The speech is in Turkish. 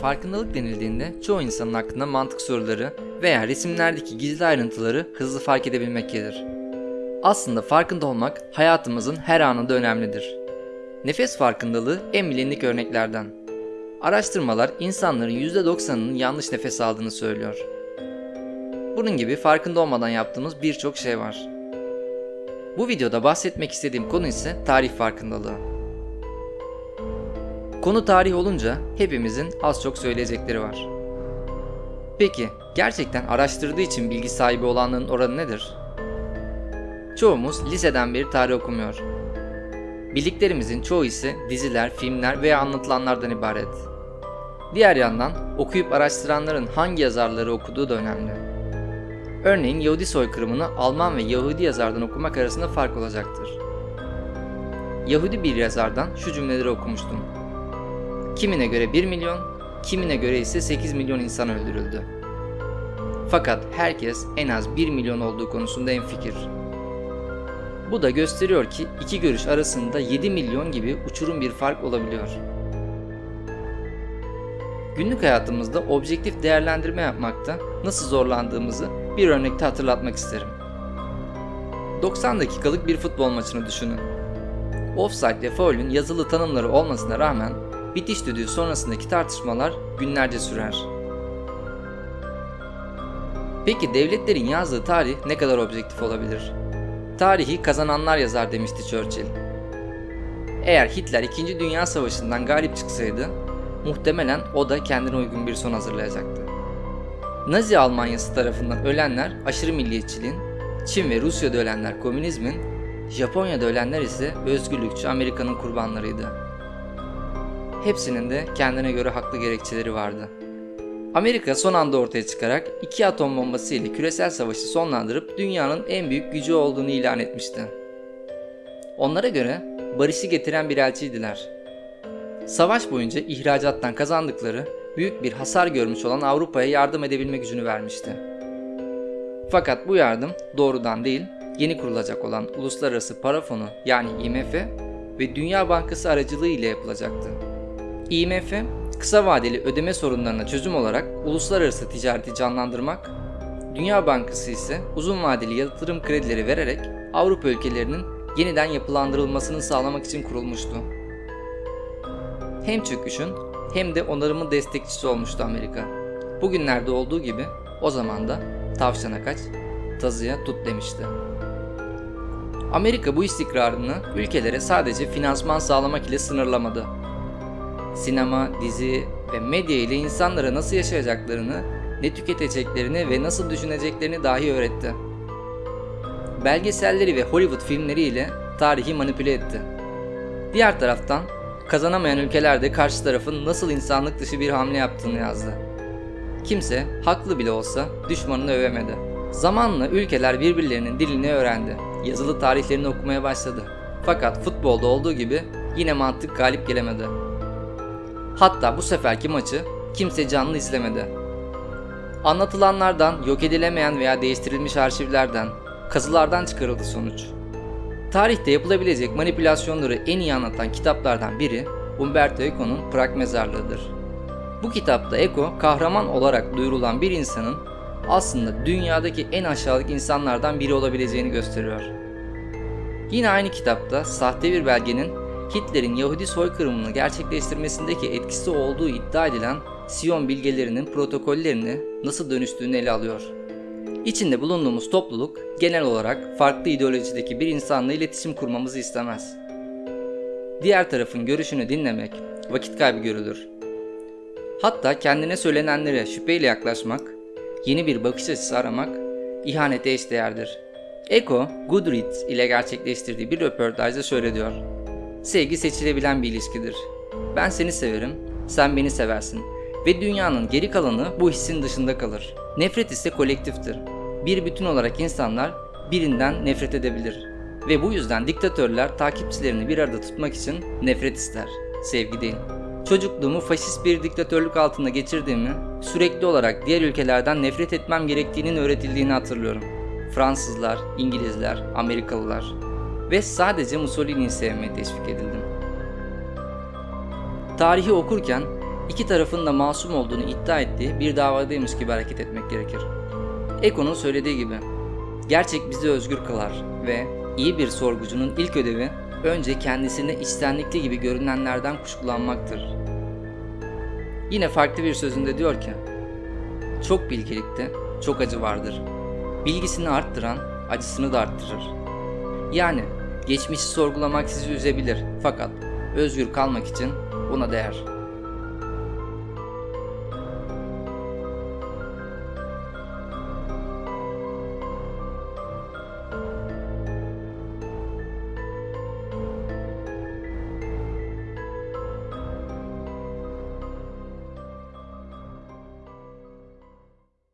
Farkındalık denildiğinde çoğu insanın aklına mantık soruları veya resimlerdeki gizli ayrıntıları hızlı fark edebilmek gelir. Aslında farkında olmak hayatımızın her anında önemlidir. Nefes farkındalığı en bilindik örneklerden. Araştırmalar insanların %90'ının yanlış nefes aldığını söylüyor. Bunun gibi farkında olmadan yaptığımız birçok şey var. Bu videoda bahsetmek istediğim konu ise tarih farkındalığı. Konu tarih olunca hepimizin az çok söyleyecekleri var. Peki gerçekten araştırdığı için bilgi sahibi olanların oranı nedir? Çoğumuz liseden beri tarih okumuyor. Bildiklerimizin çoğu ise diziler, filmler veya anlatılanlardan ibaret. Diğer yandan okuyup araştıranların hangi yazarları okuduğu da önemli. Örneğin Yahudi soykırımını Alman ve Yahudi yazardan okumak arasında fark olacaktır. Yahudi bir yazardan şu cümleleri okumuştum. Kimine göre 1 milyon, kimine göre ise 8 milyon insan öldürüldü. Fakat herkes en az 1 milyon olduğu konusunda enfikir. Bu da gösteriyor ki iki görüş arasında 7 milyon gibi uçurum bir fark olabiliyor. Günlük hayatımızda objektif değerlendirme yapmakta nasıl zorlandığımızı bir örnekte hatırlatmak isterim. 90 dakikalık bir futbol maçını düşünün. Offside ve foul'ün yazılı tanımları olmasına rağmen bitiş düdüğü sonrasındaki tartışmalar günlerce sürer. Peki devletlerin yazdığı tarih ne kadar objektif olabilir? Tarihi kazananlar yazar demişti Churchill. Eğer Hitler 2. Dünya Savaşı'ndan galip çıksaydı, muhtemelen o da kendine uygun bir son hazırlayacaktı. Nazi Almanyası tarafından ölenler aşırı milliyetçiliğin, Çin ve Rusya'da ölenler komünizmin, Japonya'da ölenler ise özgürlükçü Amerika'nın kurbanlarıydı. Hepsinin de kendine göre haklı gerekçeleri vardı. Amerika son anda ortaya çıkarak iki atom bombası ile küresel savaşı sonlandırıp dünyanın en büyük gücü olduğunu ilan etmişti. Onlara göre barışı getiren bir elçiydiler. Savaş boyunca ihracattan kazandıkları büyük bir hasar görmüş olan Avrupa'ya yardım edebilme gücünü vermişti. Fakat bu yardım doğrudan değil, yeni kurulacak olan Uluslararası Para Fonu yani IMF ve Dünya Bankası aracılığı ile yapılacaktı. IMF, kısa vadeli ödeme sorunlarına çözüm olarak uluslararası ticareti canlandırmak, Dünya Bankası ise uzun vadeli yatırım kredileri vererek Avrupa ülkelerinin yeniden yapılandırılmasını sağlamak için kurulmuştu. Hem çöküşün hem de onarımın destekçisi olmuştu Amerika. Bugünlerde olduğu gibi o zaman da tavşana kaç, tazıya tut demişti. Amerika bu istikrarını ülkelere sadece finansman sağlamak ile sınırlamadı. Sinema, dizi ve medya ile insanlara nasıl yaşayacaklarını, ne tüketeceklerini ve nasıl düşüneceklerini dahi öğretti. Belgeselleri ve Hollywood filmleri ile tarihi manipüle etti. Diğer taraftan kazanamayan ülkeler de karşı tarafın nasıl insanlık dışı bir hamle yaptığını yazdı. Kimse haklı bile olsa düşmanını övemedi. Zamanla ülkeler birbirlerinin dilini öğrendi. Yazılı tarihlerini okumaya başladı. Fakat futbolda olduğu gibi yine mantık galip gelemedi. Hatta bu seferki maçı kimse canlı izlemedi. Anlatılanlardan, yok edilemeyen veya değiştirilmiş arşivlerden, kazılardan çıkarıldı sonuç. Tarihte yapılabilecek manipülasyonları en iyi anlatan kitaplardan biri Umberto Eco'nun Prag Mezarlığı'dır. Bu kitapta Eco kahraman olarak duyurulan bir insanın aslında dünyadaki en aşağılık insanlardan biri olabileceğini gösteriyor. Yine aynı kitapta sahte bir belgenin Hitler'in Yahudi soykırımını gerçekleştirmesindeki etkisi olduğu iddia edilen Siyon bilgelerinin protokollerini nasıl dönüştüğünü ele alıyor. İçinde bulunduğumuz topluluk genel olarak farklı ideolojideki bir insanla iletişim kurmamızı istemez. Diğer tarafın görüşünü dinlemek vakit kaybı görülür. Hatta kendine söylenenlere şüpheyle yaklaşmak, yeni bir bakış açısı aramak ihanete eşdeğerdir. Eko, Goodreads ile gerçekleştirdiği bir röportajda şöyle diyor. Sevgi seçilebilen bir ilişkidir. Ben seni severim, sen beni seversin ve dünyanın geri kalanı bu hissin dışında kalır. Nefret ise kolektiftir. Bir bütün olarak insanlar birinden nefret edebilir. Ve bu yüzden diktatörler takipçilerini bir arada tutmak için nefret ister, sevgi değil. Çocukluğumu faşist bir diktatörlük altında geçirdiğimi, sürekli olarak diğer ülkelerden nefret etmem gerektiğinin öğretildiğini hatırlıyorum. Fransızlar, İngilizler, Amerikalılar ve sadece Mussolini'yi sevmeye teşvik edildim. Tarihi okurken iki tarafın da masum olduğunu iddia ettiği bir davadaymış gibi hareket etmek gerekir. Eko'nun söylediği gibi, gerçek bizi özgür kılar ve iyi bir sorgucunun ilk ödevi önce kendisine içtenlikli gibi görünenlerden kuşkulanmaktır. Yine farklı bir sözünde diyor ki, çok bilgelikte çok acı vardır. Bilgisini arttıran acısını da arttırır. Yani geçmişi sorgulamak sizi üzebilir fakat özgür kalmak için buna değer.